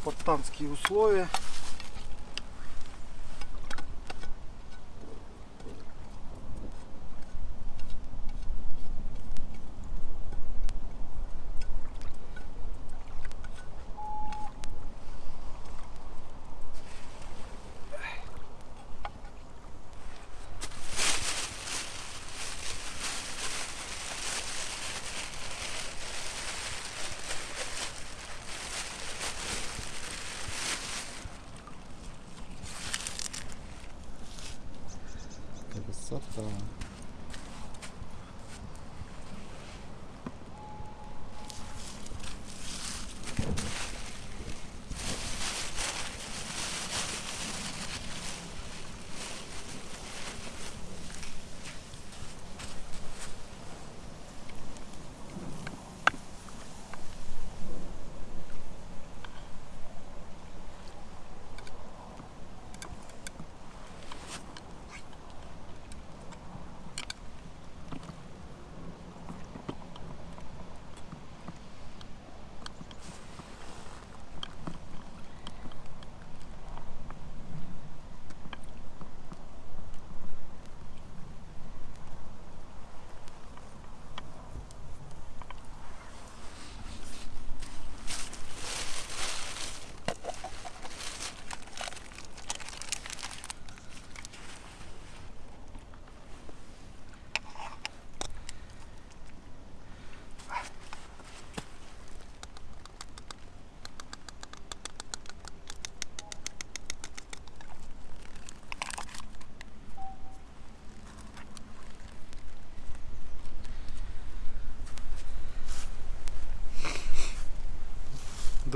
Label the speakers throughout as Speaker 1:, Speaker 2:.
Speaker 1: спартанские условия. Красота.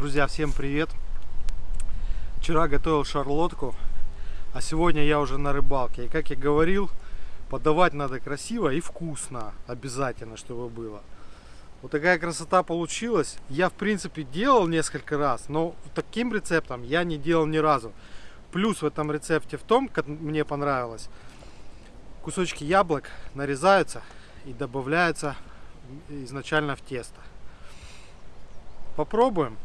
Speaker 1: Друзья, всем привет! Вчера готовил шарлотку, а сегодня я уже на рыбалке. И как я говорил, подавать надо красиво и вкусно, обязательно, чтобы было. Вот такая красота получилась. Я, в принципе, делал несколько раз, но таким рецептом я не делал ни разу. Плюс в этом рецепте в том, как мне понравилось, кусочки яблок нарезаются и добавляются изначально в тесто. Попробуем.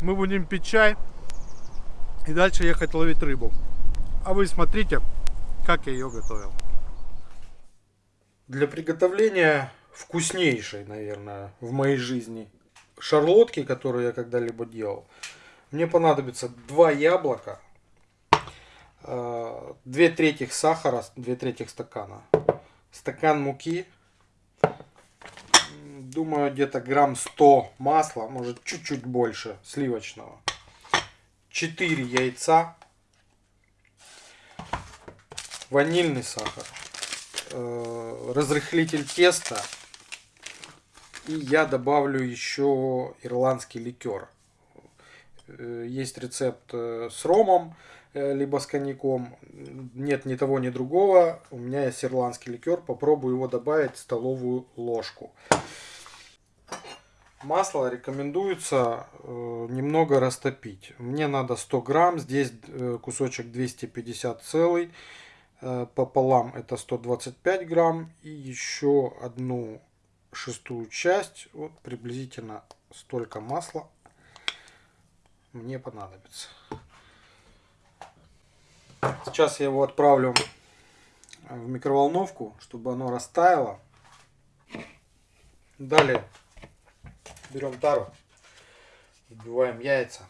Speaker 1: Мы будем пить чай и дальше ехать ловить рыбу. А вы смотрите, как я ее готовил. Для приготовления вкуснейшей, наверное, в моей жизни шарлотки, которую я когда-либо делал, мне понадобится два яблока, э, две трети сахара, две трети стакана, стакан муки, думаю, где-то грамм 100 масла, может чуть-чуть больше сливочного. 4 яйца. Ванильный сахар. Э, разрыхлитель теста. И я добавлю еще ирландский ликер. Э, есть рецепт э, с ромом, либо с коньяком. Нет ни того, ни другого. У меня есть ирландский ликер. Попробую его добавить столовую ложку. Масло рекомендуется э, немного растопить. Мне надо 100 грамм, здесь э, кусочек 250 целый, э, пополам это 125 грамм и еще одну шестую часть, вот приблизительно столько масла мне понадобится. Сейчас я его отправлю в микроволновку, чтобы оно растаяло. Далее берем тару, вбиваем яйца.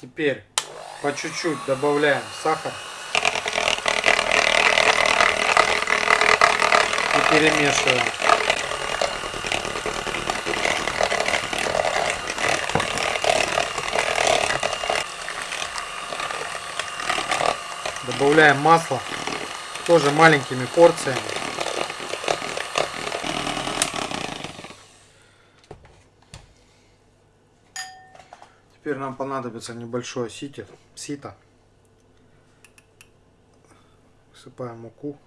Speaker 1: Теперь по чуть-чуть добавляем сахар. И перемешиваем. добавляем масло тоже маленькими порциями. Теперь нам понадобится небольшое сито. сито. Высыпаем муку.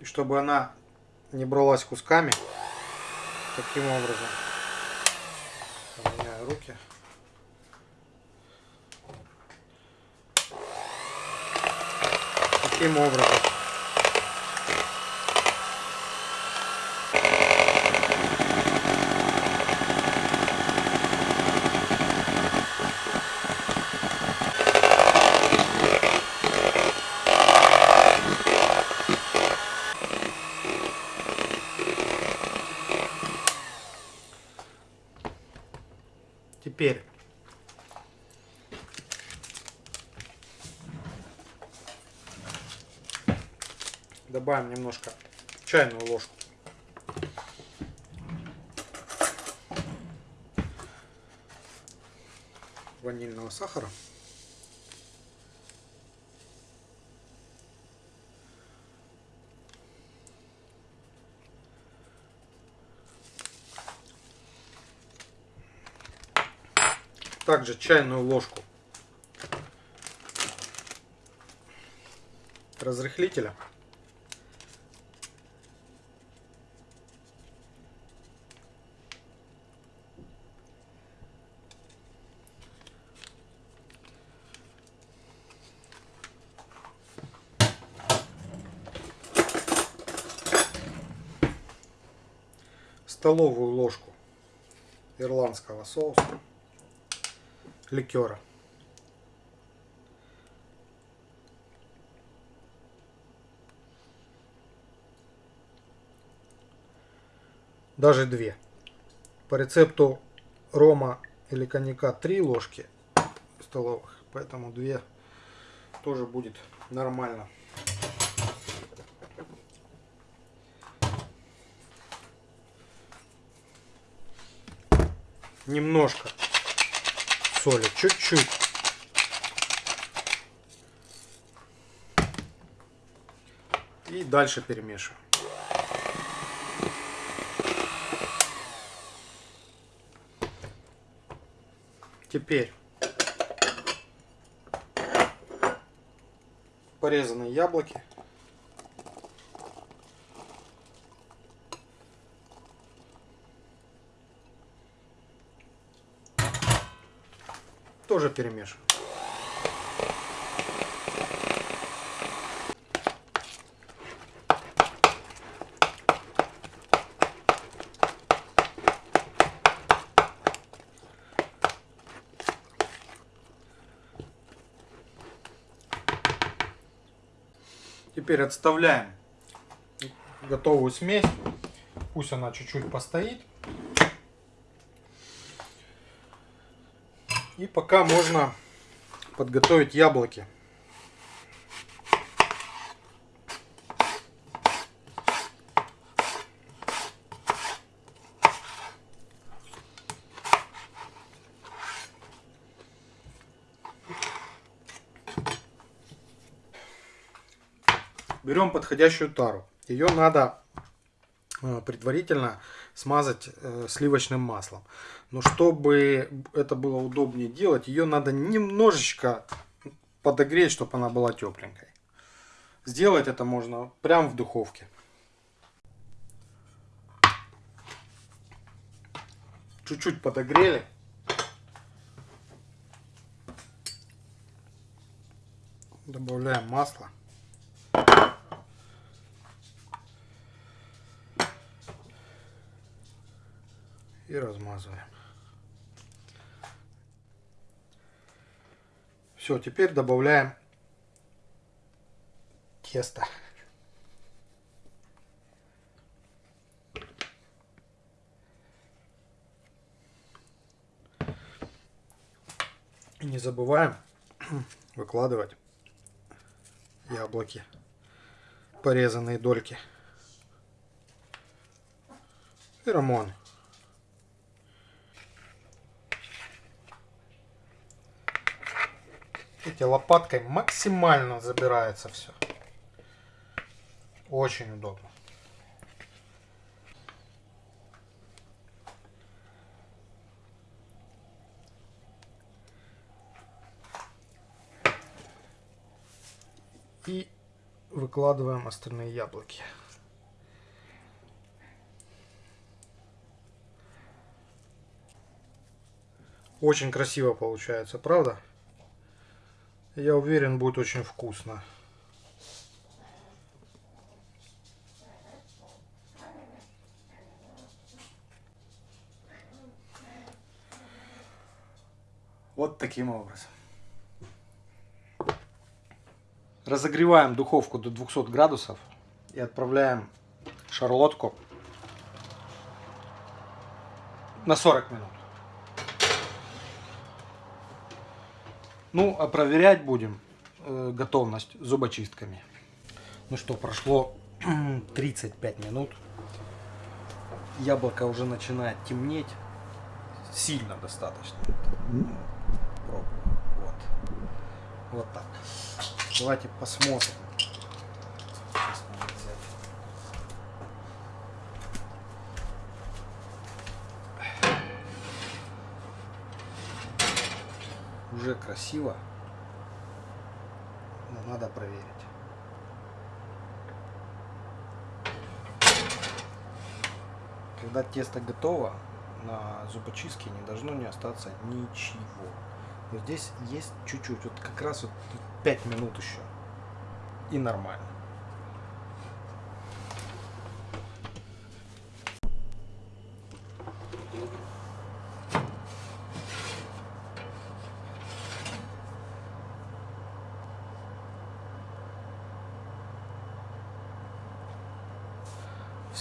Speaker 1: И чтобы она не бралась кусками, таким образом руки. Таким образом. Теперь добавим немножко чайную ложку ванильного сахара. Также чайную ложку разрыхлителя. столовую ложку ирландского соуса ликера. Даже две. По рецепту рома или коньяка три ложки столовых, поэтому две тоже будет нормально. Немножко соли, чуть-чуть. И дальше перемешиваем. Теперь порезанные яблоки. Тоже перемешиваем. Теперь отставляем готовую смесь. Пусть она чуть-чуть постоит. И пока можно подготовить яблоки. Берем подходящую тару. Ее надо э, предварительно смазать э, сливочным маслом. Но чтобы это было удобнее делать, ее надо немножечко подогреть, чтобы она была тепленькой. Сделать это можно прямо в духовке. Чуть-чуть подогрели. Добавляем масло. и размазываем. Все, теперь добавляем тесто. И не забываем выкладывать яблоки, порезанные дольки и рамон. Видите, лопаткой максимально забирается все. Очень удобно. И выкладываем остальные яблоки. Очень красиво получается, правда? Я уверен, будет очень вкусно. Вот таким образом. Разогреваем духовку до 200 градусов и отправляем шарлотку на 40 минут. Ну, а проверять будем э, готовность зубочистками. Ну что, прошло 35 минут. Яблоко уже начинает темнеть. Сильно достаточно. Пробую. Вот. Вот так. Давайте посмотрим. Сейчас надо взять. Уже красиво. Но надо проверить. Когда тесто готово, на зубочистке не должно не остаться ничего. Но здесь есть чуть-чуть, вот как раз вот 5 минут еще. И нормально.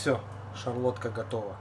Speaker 1: Все, шарлотка готова.